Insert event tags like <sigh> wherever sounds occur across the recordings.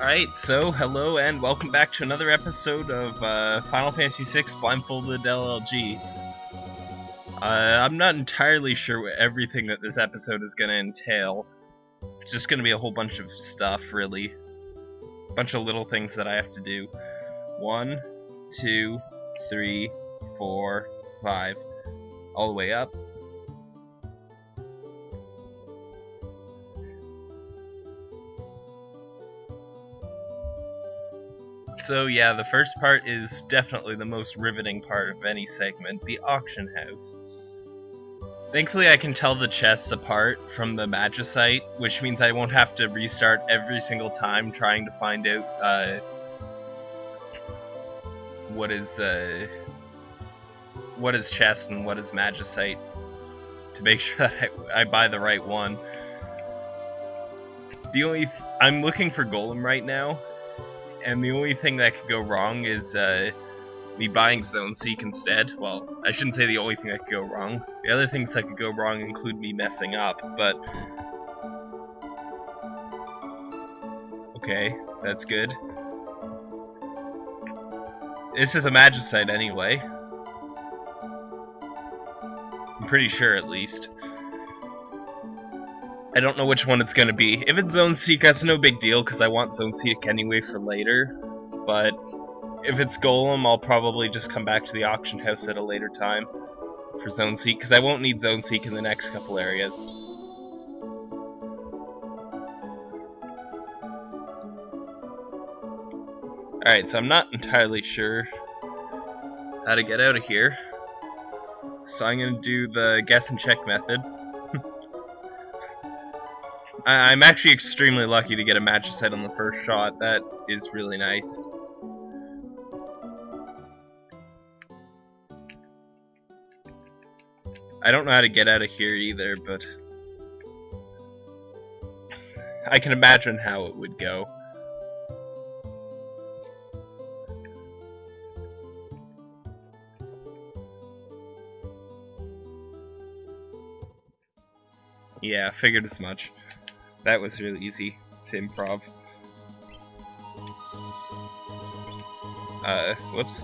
Alright, so hello and welcome back to another episode of uh, Final Fantasy VI Blindfolded LLG. Uh, I'm not entirely sure what everything that this episode is going to entail. It's just going to be a whole bunch of stuff, really. A bunch of little things that I have to do. One, two, three, four, five. All the way up. So yeah, the first part is definitely the most riveting part of any segment, the auction house. Thankfully I can tell the chests apart from the magicite, which means I won't have to restart every single time trying to find out uh, what is uh, what is chest and what is magicite to make <laughs> sure that I, I buy the right one. The only I'm looking for golem right now, and the only thing that could go wrong is uh, me buying Zone Seek instead. Well, I shouldn't say the only thing that could go wrong. The other things that could go wrong include me messing up, but... Okay, that's good. This is a Magicite anyway. I'm pretty sure, at least. I don't know which one it's gonna be. If it's Zone Seek, that's no big deal, because I want Zone Seek anyway for later. But if it's Golem, I'll probably just come back to the auction house at a later time for Zone Seek, because I won't need Zone Seek in the next couple areas. Alright, so I'm not entirely sure how to get out of here. So I'm going to do the guess and check method. I am actually extremely lucky to get a Magicite on the first shot. That is really nice. I don't know how to get out of here either, but I can imagine how it would go. Yeah, figured as much. That was really easy to improv. Uh, whoops.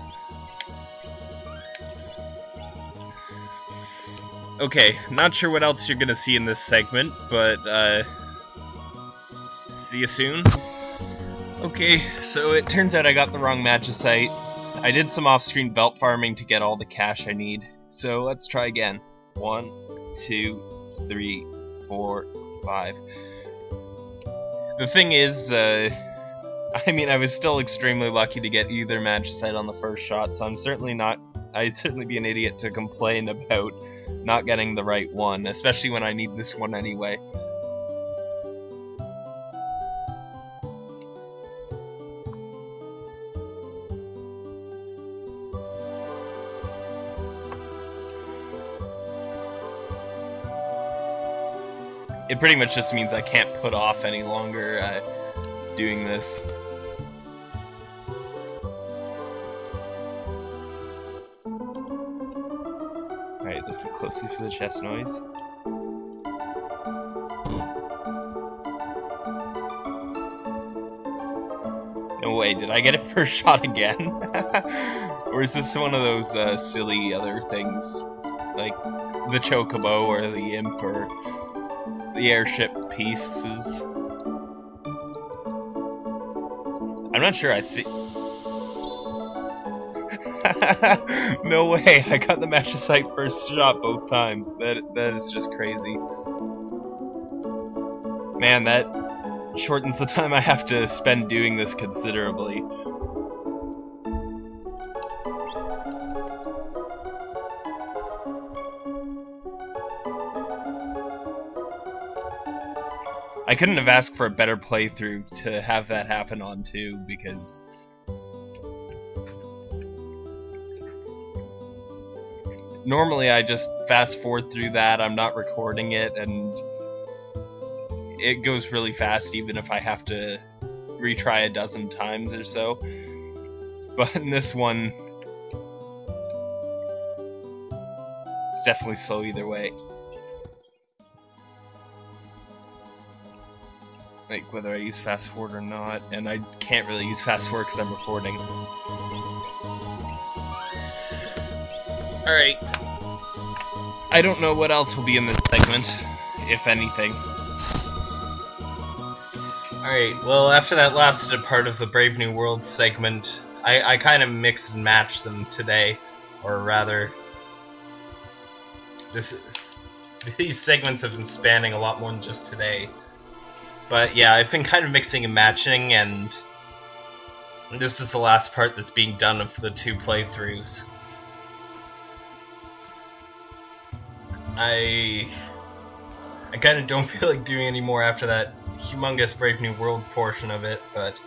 Okay, not sure what else you're gonna see in this segment, but, uh, see you soon. Okay, so it turns out I got the wrong magicite. I did some off-screen belt farming to get all the cash I need, so let's try again. One, two, three, four, five. The thing is, uh, <laughs> I mean, I was still extremely lucky to get either magicite on the first shot, so I'm certainly not. I'd certainly be an idiot to complain about not getting the right one, especially when I need this one anyway. It pretty much just means I can't put off any longer uh, doing this. Alright, listen closely for the chest noise. No way, did I get it <laughs> first shot again? <laughs> or is this one of those uh, silly other things? Like the chocobo or the imp or the airship pieces? I'm not sure, I think... <laughs> no way, I got the Magicite first shot both times. That That is just crazy. Man, that shortens the <laughs> time I have to spend doing this considerably. Couldn't have asked for a better playthrough to have that happen on too, because normally I just fast forward through that, I'm not recording it, and it goes really fast even if I have to retry a dozen times or so. But in this one, it's definitely slow either way. Like whether I use fast forward or not, and I can't really use fast forward because I'm recording. Alright. I don't know what else will be in this segment, if anything. Alright, well after that last part of the Brave New World segment, I, I kind of mixed and matched them today, or rather, this is, <laughs> these segments have been spanning a lot more than just today. But yeah, I've been kind of mixing and matching, and this is the last part that's being done of the two playthroughs. I I kind of don't <laughs> feel like doing any more after that humongous Brave New World portion of it, but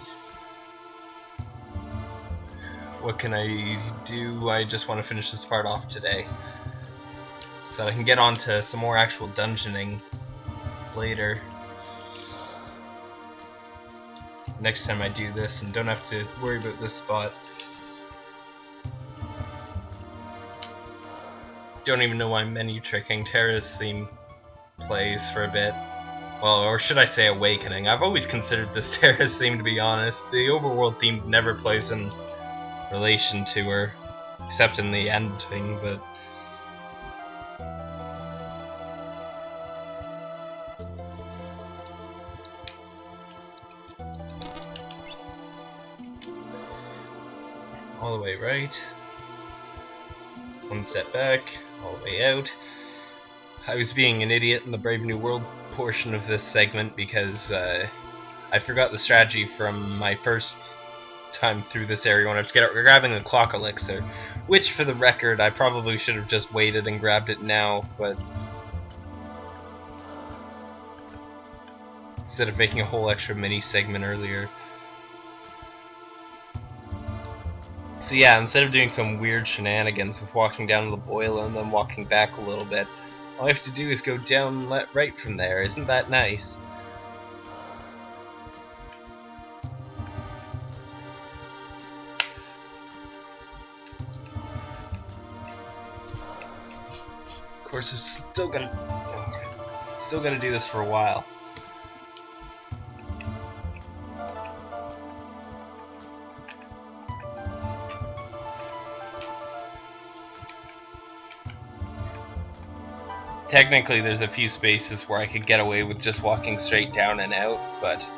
what can I do? I just want to finish this part off today. So I can get on to some more actual dungeoning later next time I do this and don't have to worry about this spot. Don't even know why menu tricking Terra's theme plays for a bit. Well, or should I say Awakening. I've always considered this <laughs> Terra's theme to be honest. The overworld theme never plays in relation to her, except in the ending, but all the way right, one step back, all the way out. I was being an idiot in the Brave New World portion of this segment because uh, I forgot the strategy from my first time through this area when I was grabbing the clock elixir, which for the record I probably should have just waited and grabbed it now, but instead of making a whole extra mini segment earlier. So yeah, instead of doing some weird shenanigans with walking down the boil and then walking back a little bit, all I have to do is go down let right from there. Isn't that nice? Of course, I'm still gonna, still gonna do this for a while. Technically there's a few spaces where I could get away with just walking straight down and out, but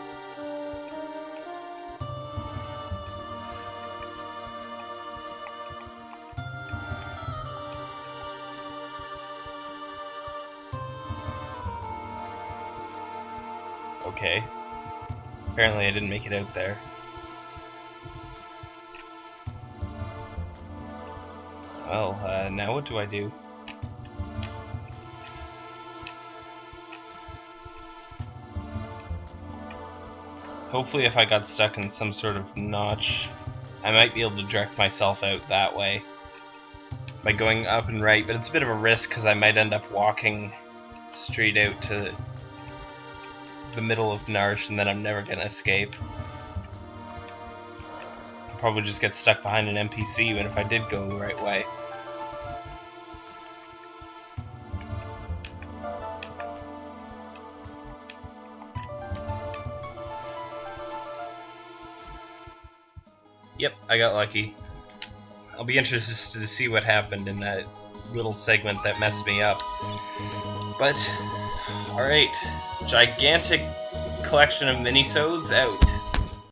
Okay. Apparently I didn't make it out there. Well, uh, now what do I do? Hopefully if I got stuck in some sort of notch, I might be able to direct myself out that way by going up and right, but it's a bit of a risk because I might end up walking straight out to the middle of Narshe and then I'm never going to escape. I'll probably just get stuck behind an NPC even if I did go the right way. Yep, I got lucky. I'll be interested to see what happened in that little segment that messed me up. But, alright, gigantic collection of minisodes out.